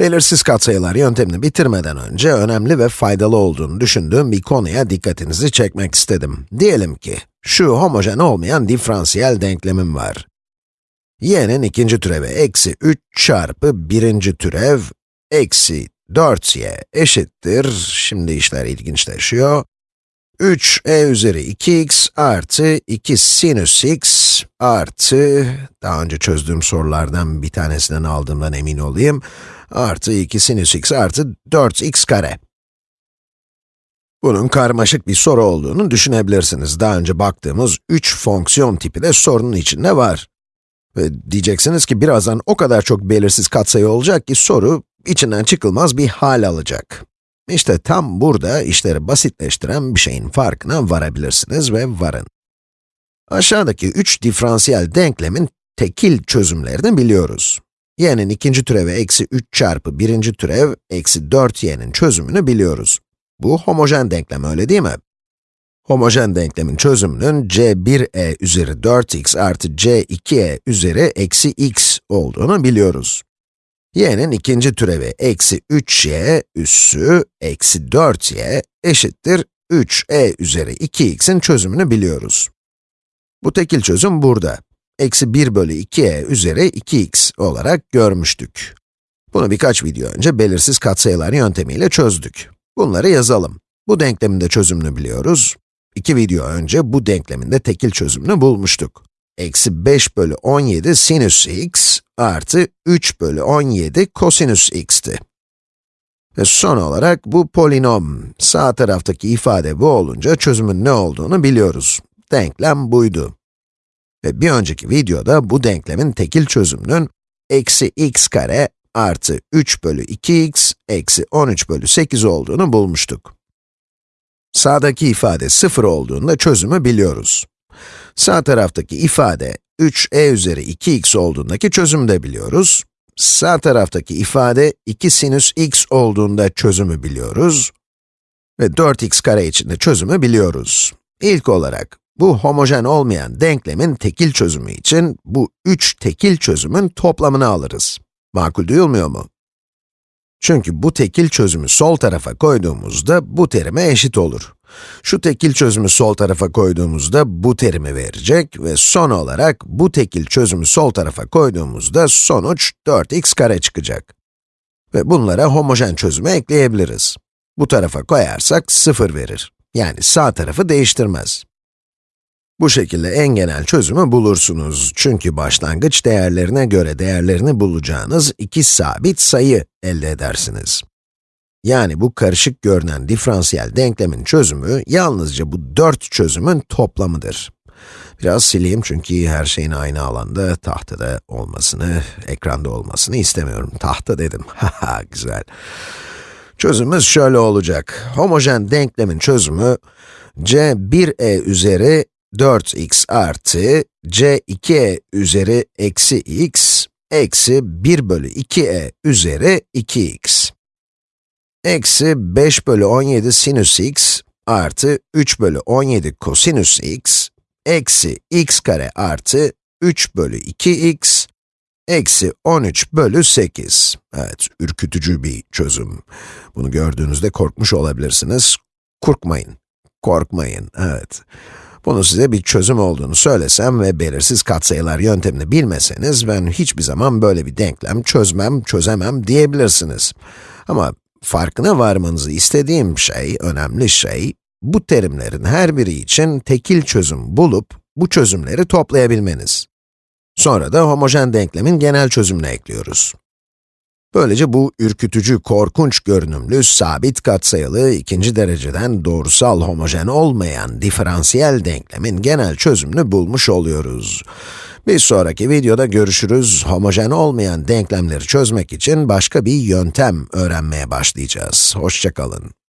Belirsiz katsayılar yöntemini bitirmeden önce önemli ve faydalı olduğunu düşündüğüm bir konuya dikkatinizi çekmek istedim. Diyelim ki, şu homojen olmayan diferansiyel denklemim var. y'nin ikinci türevi eksi 3 çarpı birinci türev eksi 4y eşittir, şimdi işler ilginçleşiyor. 3 e üzeri 2x artı 2 sinüs x artı, daha önce çözdüğüm sorulardan bir tanesinden aldığımdan emin olayım, artı 2 sinüs x artı 4x kare. Bunun karmaşık bir soru olduğunu düşünebilirsiniz. Daha önce baktığımız 3 fonksiyon tipi de sorunun içinde var. Ve diyeceksiniz ki birazdan o kadar çok belirsiz katsayı olacak ki soru içinden çıkılmaz bir hal alacak. İşte tam burada işleri basitleştiren bir şeyin farkına varabilirsiniz ve varın. Aşağıdaki üç diferansiyel denklemin tekil çözümlerini biliyoruz. y'nin ikinci türevi eksi 3 çarpı birinci türev eksi 4y'nin çözümünü biliyoruz. Bu homojen denklem öyle değil mi? Homojen denklemin çözümünün c1e üzeri 4x artı c2e üzeri eksi x olduğunu biliyoruz y'nin ikinci türevi eksi 3y üssü eksi 4y eşittir 3e üzeri 2x'in çözümünü biliyoruz. Bu tekil çözüm burada. Eksi 1 bölü 2e üzeri 2x olarak görmüştük. Bunu birkaç video önce belirsiz katsayılar yöntemiyle çözdük. Bunları yazalım. Bu denklemin de çözümünü biliyoruz. İki video önce bu denklemin de tekil çözümünü bulmuştuk eksi 5 bölü 17 sinüs x artı 3 bölü 17 kosinüs x'ti. Ve son olarak bu polinom, sağ taraftaki ifade bu olunca çözümün ne olduğunu biliyoruz. Denklem buydu. Ve bir önceki videoda bu denklemin tekil çözümünün eksi x kare artı 3 bölü 2x eksi 13 bölü 8 olduğunu bulmuştuk. Sağdaki ifade 0 olduğunda çözümü biliyoruz. Sağ taraftaki ifade 3e üzeri 2x olduğundaki çözümü de biliyoruz. Sağ taraftaki ifade 2 sinüs x olduğunda çözümü biliyoruz. Ve 4x kare için de çözümü biliyoruz. İlk olarak, bu homojen olmayan denklemin tekil çözümü için bu 3 tekil çözümün toplamını alırız. Makul duyulmuyor mu? Çünkü bu tekil çözümü sol tarafa koyduğumuzda bu terime eşit olur. Şu tekil çözümü sol tarafa koyduğumuzda bu terimi verecek ve son olarak bu tekil çözümü sol tarafa koyduğumuzda sonuç 4x kare çıkacak. Ve bunlara homojen çözümü ekleyebiliriz. Bu tarafa koyarsak 0 verir. Yani sağ tarafı değiştirmez. Bu şekilde en genel çözümü bulursunuz. Çünkü başlangıç değerlerine göre değerlerini bulacağınız iki sabit sayı elde edersiniz. Yani bu karışık görünen diferansiyel denklemin çözümü, yalnızca bu dört çözümün toplamıdır. Biraz sileyim çünkü her şeyin aynı alanda, tahtada olmasını, ekranda olmasını istemiyorum. Tahta dedim, haha güzel. Çözümümüz şöyle olacak. Homojen denklemin çözümü, c1e üzeri 4x artı c2e üzeri eksi x eksi 1 bölü 2e üzeri 2x eksi 5 bölü 17 sinüs x artı 3 bölü 17 kosinüs x eksi x kare artı 3 bölü 2x eksi 13 bölü 8. Evet, ürkütücü bir çözüm. Bunu gördüğünüzde korkmuş olabilirsiniz. Korkmayın, korkmayın, evet. Bunu size bir çözüm olduğunu söylesem ve belirsiz katsayılar yöntemini bilmeseniz, ben hiçbir zaman böyle bir denklem çözmem, çözemem diyebilirsiniz. Ama farkına varmanızı istediğim şey, önemli şey, bu terimlerin her biri için tekil çözüm bulup, bu çözümleri toplayabilmeniz. Sonra da homojen denklemin genel çözümünü ekliyoruz. Böylece bu ürkütücü, korkunç görünümlü, sabit katsayılı, ikinci dereceden doğrusal homojen olmayan diferansiyel denklemin genel çözümünü bulmuş oluyoruz. Bir sonraki videoda görüşürüz. Homojen olmayan denklemleri çözmek için başka bir yöntem öğrenmeye başlayacağız. Hoşçakalın.